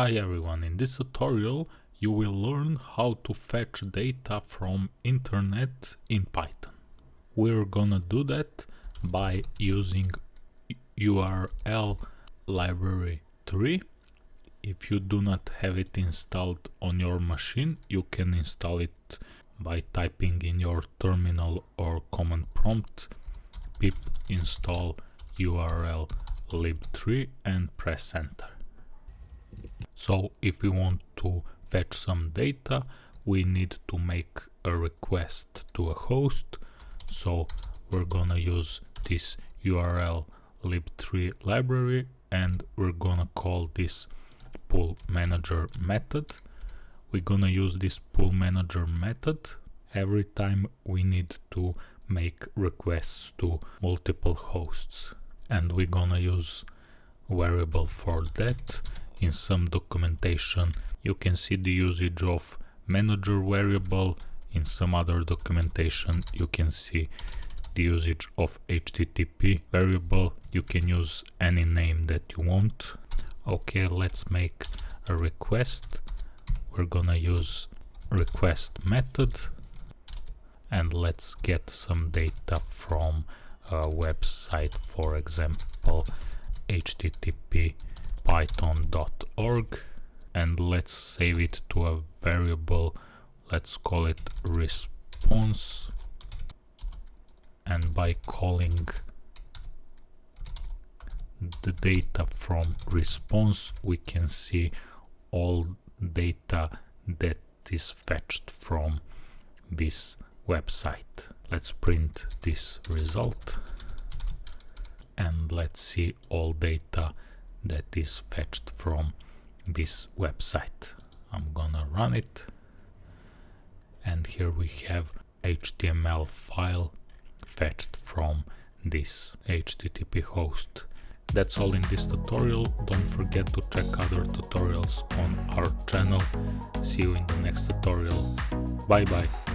Hi everyone, in this tutorial you will learn how to fetch data from internet in Python. We're gonna do that by using URL library 3. If you do not have it installed on your machine, you can install it by typing in your terminal or command prompt pip install url lib3 and press enter. So if we want to fetch some data, we need to make a request to a host. So we're gonna use this URL lib3 library and we're gonna call this pull manager method. We're gonna use this PoolManager method every time we need to make requests to multiple hosts and we're gonna use variable for that in some documentation. You can see the usage of manager variable. In some other documentation you can see the usage of http variable. You can use any name that you want. Okay let's make a request. We're gonna use request method. And let's get some data from a website for example http python.org and let's save it to a variable. Let's call it response. And by calling the data from response we can see all data that is fetched from this website. Let's print this result and let's see all data that is fetched from this website. I'm gonna run it and here we have HTML file fetched from this HTTP host. That's all in this tutorial. Don't forget to check other tutorials on our channel. See you in the next tutorial. Bye bye.